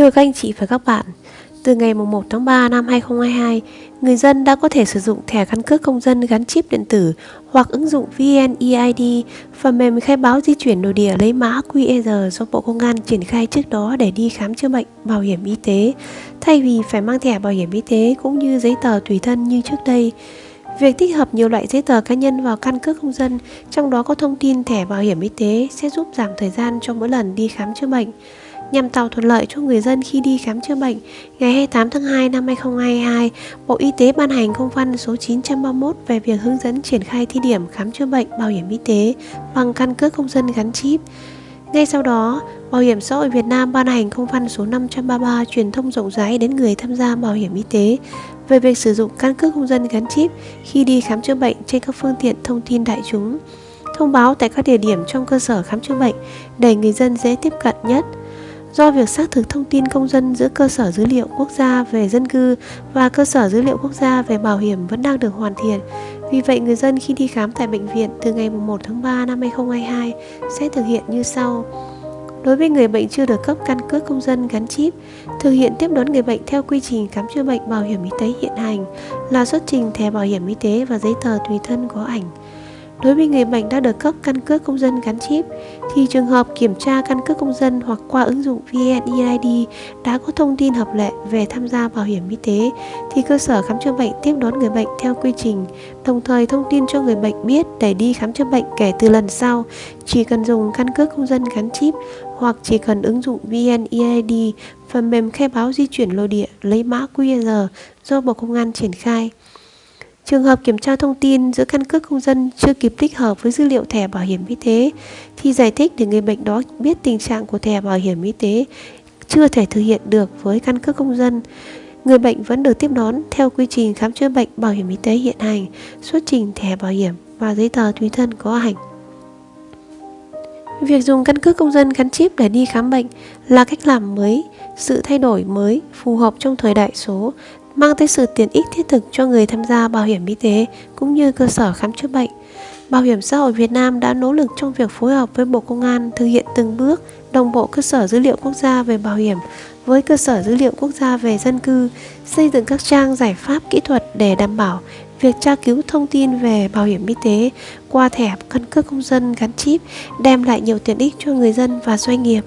Thưa các anh chị và các bạn, từ ngày 1 tháng 3 năm 2022, người dân đã có thể sử dụng thẻ căn cước công dân gắn chip điện tử hoặc ứng dụng VNeID, phần mềm khai báo di chuyển nội địa lấy mã QR do Bộ Công an triển khai trước đó để đi khám chữa bệnh, bảo hiểm y tế, thay vì phải mang thẻ bảo hiểm y tế cũng như giấy tờ tùy thân như trước đây. Việc tích hợp nhiều loại giấy tờ cá nhân vào căn cước công dân, trong đó có thông tin thẻ bảo hiểm y tế sẽ giúp giảm thời gian cho mỗi lần đi khám chữa bệnh. Nhằm tạo thuận lợi cho người dân khi đi khám chữa bệnh, ngày 28 tháng 2 năm 2022, Bộ Y tế ban hành công văn số 931 về việc hướng dẫn triển khai thí điểm khám chữa bệnh bảo hiểm y tế bằng căn cước công dân gắn chip. Ngay sau đó, Bảo hiểm xã hội Việt Nam ban hành công văn số 533 truyền thông rộng rãi đến người tham gia bảo hiểm y tế về việc sử dụng căn cước công dân gắn chip khi đi khám chữa bệnh trên các phương tiện thông tin đại chúng. Thông báo tại các địa điểm trong cơ sở khám chữa bệnh để người dân dễ tiếp cận nhất – do việc xác thực thông tin công dân giữa cơ sở dữ liệu quốc gia về dân cư và cơ sở dữ liệu quốc gia về bảo hiểm vẫn đang được hoàn thiện. Vì vậy, người dân khi đi khám tại bệnh viện từ ngày 1 tháng 3 năm 2022 sẽ thực hiện như sau. Đối với người bệnh chưa được cấp căn cước công dân gắn chip, thực hiện tiếp đón người bệnh theo quy trình khám chữa bệnh bảo hiểm y tế hiện hành là xuất trình thẻ bảo hiểm y tế và giấy tờ tùy thân có ảnh. Đối với người bệnh đã được cấp căn cước công dân gắn chip thì trường hợp kiểm tra căn cước công dân hoặc qua ứng dụng VNeID đã có thông tin hợp lệ về tham gia bảo hiểm y tế thì cơ sở khám chữa bệnh tiếp đón người bệnh theo quy trình, đồng thời thông tin cho người bệnh biết để đi khám chữa bệnh kể từ lần sau chỉ cần dùng căn cước công dân gắn chip hoặc chỉ cần ứng dụng VNeID, phần mềm khai báo di chuyển nội địa lấy mã QR do Bộ Công an triển khai. Trường hợp kiểm tra thông tin giữa căn cước công dân chưa kịp tích hợp với dữ liệu thẻ bảo hiểm y tế thì giải thích để người bệnh đó biết tình trạng của thẻ bảo hiểm y tế chưa thể thực hiện được với căn cước công dân. Người bệnh vẫn được tiếp đón theo quy trình khám chữa bệnh bảo hiểm y tế hiện hành, xuất trình thẻ bảo hiểm và giấy tờ tùy thân có ảnh. Việc dùng căn cước công dân gắn chip để đi khám bệnh là cách làm mới, sự thay đổi mới phù hợp trong thời đại số mang tới sự tiện ích thiết thực cho người tham gia bảo hiểm y tế cũng như cơ sở khám chữa bệnh. Bảo hiểm xã hội Việt Nam đã nỗ lực trong việc phối hợp với Bộ Công an thực hiện từng bước đồng bộ cơ sở dữ liệu quốc gia về bảo hiểm với cơ sở dữ liệu quốc gia về dân cư, xây dựng các trang giải pháp kỹ thuật để đảm bảo việc tra cứu thông tin về bảo hiểm y tế qua thẻ căn cước công dân gắn chip đem lại nhiều tiện ích cho người dân và doanh nghiệp.